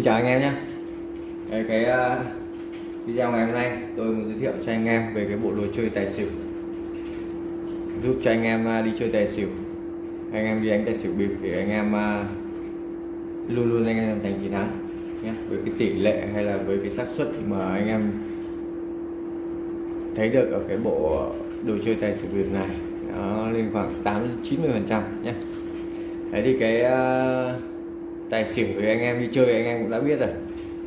Xin chào anh em nhé. Đây, cái uh, video ngày hôm nay tôi muốn giới thiệu cho anh em về cái bộ đồ chơi tài xỉu. Giúp cho anh em uh, đi chơi tài xỉu. Anh em đi đánh tài xỉu bịp để anh em uh, luôn luôn anh em thành chiến thắng nhé. Với cái tỷ lệ hay là với cái xác suất mà anh em thấy được ở cái bộ đồ chơi tài xỉu bịp này nó lên khoảng 8 90 phần trăm nhé. Đấy thì cái uh, tài xỉu thì anh em đi chơi anh em cũng đã biết rồi.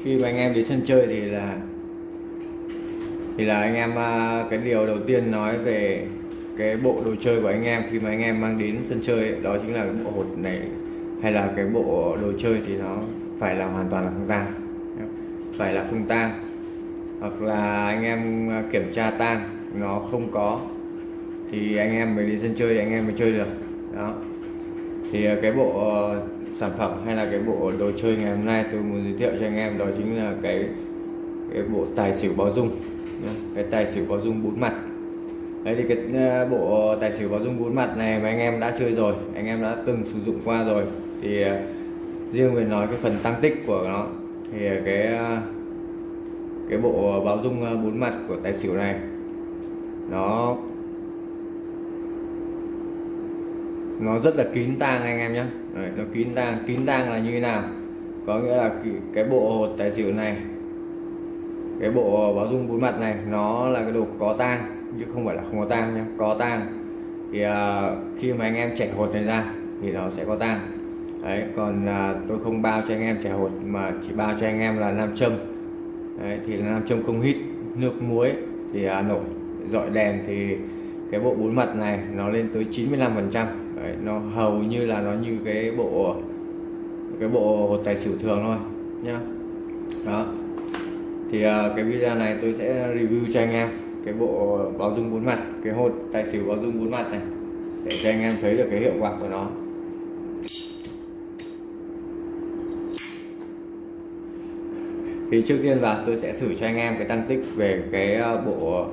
Khi mà anh em đến sân chơi thì là thì là anh em à, cái điều đầu tiên nói về cái bộ đồ chơi của anh em. Khi mà anh em mang đến sân chơi đó chính là cái bộ hột này, hay là cái bộ đồ chơi thì nó phải là hoàn toàn là không tang. Phải là không tang. Hoặc là anh em à, kiểm tra tang, nó không có, thì anh em mới đến sân chơi thì anh em mới chơi được. Đó thì ờ, cái bộ ờ, sản phẩm hay là cái bộ đồ chơi ngày hôm nay tôi muốn giới thiệu cho anh em đó chính là cái cái bộ tài xỉu báo dung cái tài xỉu báo dung bốn mặt. Đấy thì cái ờ, bộ tài xỉu báo dung bốn mặt này mà anh em đã chơi rồi, anh em đã từng sử dụng qua rồi, thì riêng về nói cái phần tăng tích của nó, thì cái cái bộ báo dung bốn mặt của tài xỉu này, nó nó rất là kín tang anh em nhé Đấy, nó kín tang kín tang là như thế nào? Có nghĩa là cái, bộ hột tài xỉu này cái bộ báo dung bốn mặt này nó là cái đồ có tang chứ không phải là không có tang nhé có tang. Thì uh, khi mà anh em trẻ hột này ra thì nó sẽ có tang. Đấy còn uh, tôi không bao cho anh em trẻ hột mà chỉ bao cho anh em là nam châm. Đấy, thì là nam châm không hít nước muối thì uh, nổi. Dọi đèn thì cái bộ bốn mặt này nó lên tới 95 phần trăm. Đấy, nó hầu như là nó như cái bộ cái bộ hột tài xỉu thường thôi nhá. Đó. Thì uh, cái video này tôi sẽ review cho anh em cái bộ báo dung bốn mặt cái hột tài xỉu báo dung bốn mặt này để cho anh em thấy được cái hiệu quả của nó. Thì trước tiên vào tôi sẽ thử cho anh em cái tăng tích về cái à, bộ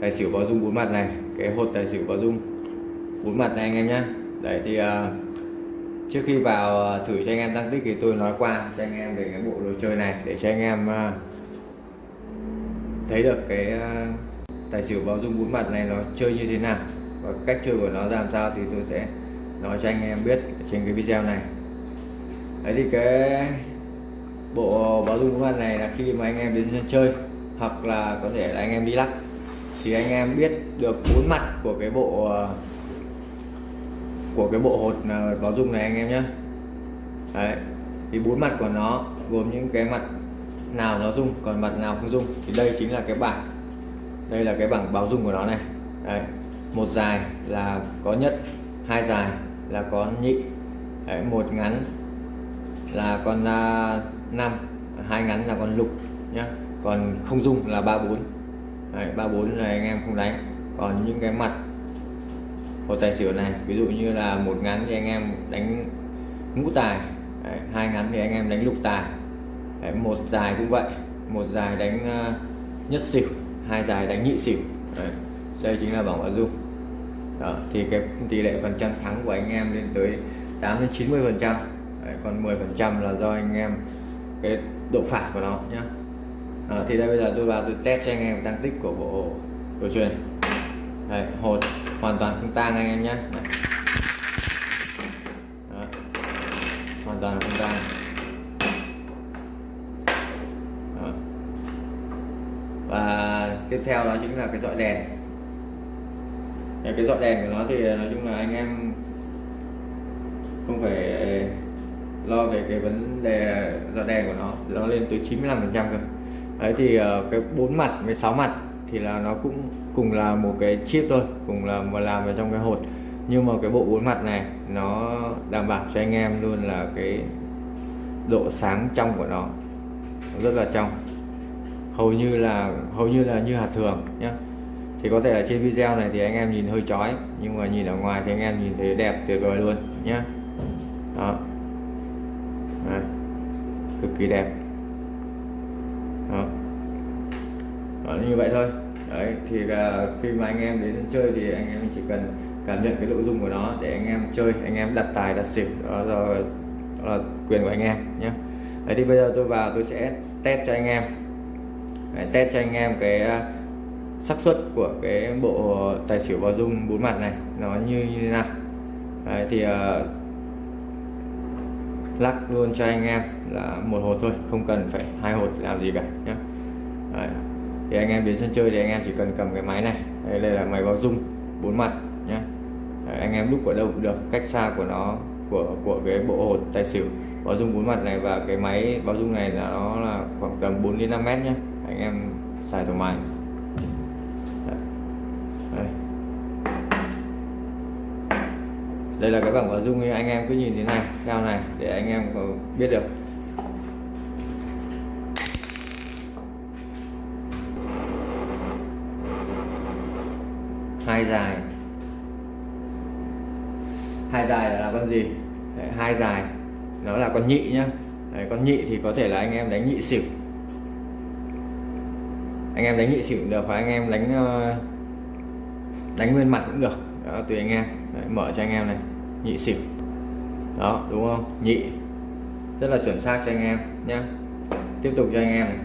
tài xỉu báo dung bốn mặt này cái hột tài xỉu báo dung bốn mặt này anh em nhé đấy thì uh, trước khi vào uh, thử cho anh em tăng tích thì tôi nói qua cho anh em về cái bộ đồ chơi này để cho anh em uh, thấy được cái uh, tài xỉu báo dung bốn mặt này nó chơi như thế nào và cách chơi của nó ra làm sao thì tôi sẽ nói cho anh em biết trên cái video này. Đấy thì cái bộ báo dung bốn mặt này là khi mà anh em đến sân chơi hoặc là có thể là anh em đi lắc thì anh em biết được bốn mặt của cái bộ uh, của cái bộ hột báo dung này anh em nhé đấy thì bốn mặt của nó gồm những cái mặt nào nó dung còn mặt nào không dung thì đây chính là cái bảng đây là cái bảng báo dung của nó này. Đấy. một dài là có nhất hai dài là có nhị. Đấy, một ngắn là con uh, năm hai ngắn là con lục nhá. Còn không dung là ba bốn. Ba bốn là anh em không đánh. Còn những cái mặt hồ tài xỉu này ví dụ như là một ngắn thì anh em đánh ngũ tài. Đấy, hai ngắn thì anh em đánh lục tài. Đấy, một dài cũng vậy. Một dài đánh uh, nhất xỉu hai dài đánh nhị xỉu. Đấy, đây chính là bảng bảo dung. Đó thì cái tỷ lệ phần trăm thắng của anh em lên tới 8 đến 90 phần trăm. Còn 10 phần trăm là do anh em cái độ phản của nó nhá. À, thì đây bây giờ tôi vào tôi test cho anh em tăng tích của bộ đồ chơi này Đây, hột hoàn toàn không tang anh em nhé. Hoàn toàn không tang. Và tiếp theo đó chính là cái dọi đèn. Cái dọi đèn của nó thì, nói chung là anh em không phải lo về cái vấn đề dọi đèn của nó. Nó lên tới 95 phần trăm cơ. Đấy thì ờ, cái bốn mặt với sáu mặt thì là nó cũng cùng là một cái chip thôi, cùng là mà làm vào trong cái hột. Nhưng mà cái bộ bốn mặt này, nó đảm bảo cho anh em luôn là cái độ sáng trong của nó rất là trong. Hầu như là, hầu như là như hạt thường nhé thì có thể là trên video này thì anh em nhìn hơi chói, nhưng mà nhìn ở ngoài thì anh em nhìn thấy đẹp tuyệt vời luôn nhé đó. Đây. cực kỳ đẹp. Đó đó như vậy thôi. Đấy thì uh, khi mà anh em đến chơi thì anh em chỉ cần cảm nhận cái nội dung của nó để anh em chơi anh em đặt tài đặt xỉu đó là, đó là quyền của anh em nhé. Đấy thì bây giờ tôi vào tôi sẽ test cho anh em. Đấy, test cho anh em cái uh, xác suất của cái bộ tài xỉu bao dung bốn mặt này nó như như thế nào. Đấy, thì uh, lắc luôn cho anh em là một hột thôi không cần phải hai hột làm gì cả nhé. Đấy thì anh em đến sân chơi thì anh em chỉ cần cầm cái máy này. Đây, đây là máy báo dung bốn mặt nhé Đấy, anh em lúc ở đâu cũng được cách xa của nó của của cái bộ hột tài xỉu. Báo dung bốn mặt này và cái máy báo dung này là nó là khoảng tầm 4 đến 5 mét nhé anh em xài thoải mái. Đây. đây là cái bảng báo dung anh em cứ nhìn thế này theo này để anh em biết được. Hai dài. Hai dài là con gì? Đấy, hai dài. Nó là con nhị nhá. Đấy, con nhị thì có thể là anh em đánh nhị xỉu. Anh em đánh nhị xỉu cũng được hoặc anh em đánh ờ, đánh nguyên mặt cũng được. Đó, tùy anh em. Đấy, mở cho anh em này. Nhị xỉu. Đó đúng không? Nhị. Rất là chuẩn xác cho anh em nhé tiếp tục cho anh em này.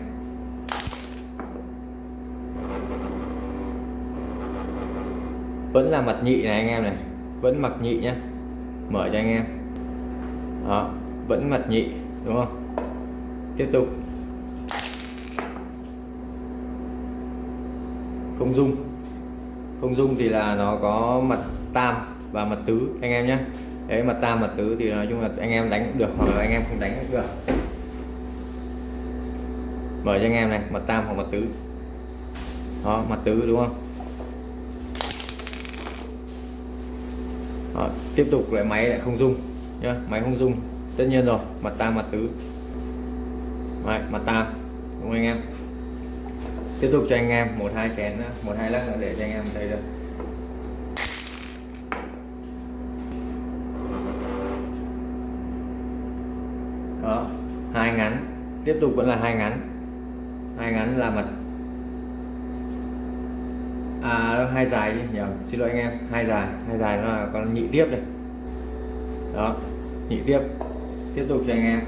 Vẫn là mặt nhị này anh em này. Vẫn mặt nhị nhé mở cho anh em. Đó, vẫn mặt nhị, đúng không? Tiếp tục. Không dung. Không dung thì là nó có mặt tam và mặt tứ, anh em nhé đấy, mặt tam, mặt tứ thì nói chung là anh em đánh cũng được hoặc là anh em không đánh cũng được. Mở cho anh em này, mặt tam hoặc mặt tứ. Đó, mặt tứ, đúng không? Đó, tiếp tục lại máy lại không dung nhá máy không dung tất nhiên rồi mặt tam mặt tứ. Đấy, mặt tam đúng không anh em? Tiếp tục cho anh em một hai chén nữa một hai lắc nữa để cho anh em thấy được. Đó hai ngắn. Tiếp tục vẫn là hai ngắn. Hai ngắn là mặt à hai dài đi nhầm xin lỗi anh em hai dài hai dài nó là con nhị tiếp đây. Đó nhị tiếp tiếp tục cho anh em.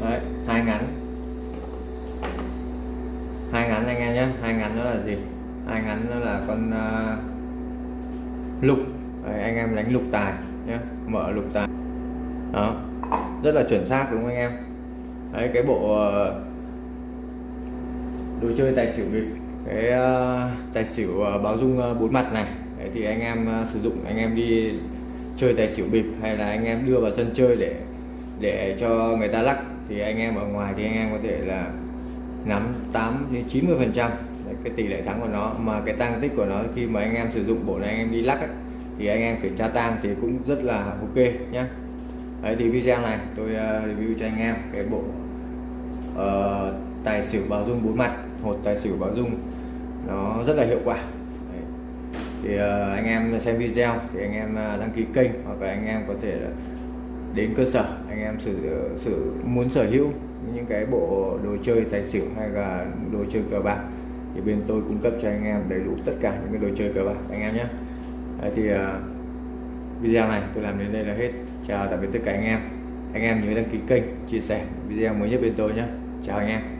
Đấy hai ngắn. Hai ngắn anh em nhé hai ngắn đó là gì? Hai ngắn đó là con uh, lục. Đấy, anh em đánh lục tài nhé mở lục tài. Đó rất là chuẩn xác đúng không anh em? Đấy cái bộ uh, đồ chơi tài xỉu bịp cái uh, tài xỉu uh, báo dung uh, bốn mặt này. Đấy, thì anh em uh, sử dụng anh em đi chơi tài xỉu bịp hay là anh em đưa vào sân chơi để để cho người ta lắc thì anh em ở ngoài thì anh em có thể là nắm 8 đến 90 phần trăm. Cái tỷ lệ thắng của nó. Mà cái tăng tích của nó khi mà anh em sử dụng bộ này anh em đi lắc ấy, thì anh em kiểm tra tang thì cũng rất là ok nhé Đấy thì video này tôi uh, review cho anh em cái bộ uh, tài xỉu báo dung bốn mặt hột tài xỉu báo dung nó rất là hiệu quả. Đấy. thì uh, anh em xem video thì anh em ờ, đăng ký kênh hoặc là anh em có thể đến cơ sở anh em sử ờ, sử muốn sở hữu những cái bộ đồ chơi tài xỉu hay là đồ chơi cờ bạc thì bên tôi cung cấp cho anh em đầy đủ tất cả những cái đồ chơi cờ bạc anh em nhé. Đấy thì uh, video này tôi làm đến đây là hết. Chào tạm biệt tất cả anh em. Anh em nhớ đăng ký kênh chia sẻ video mới nhất bên tôi nhé. Chào anh em.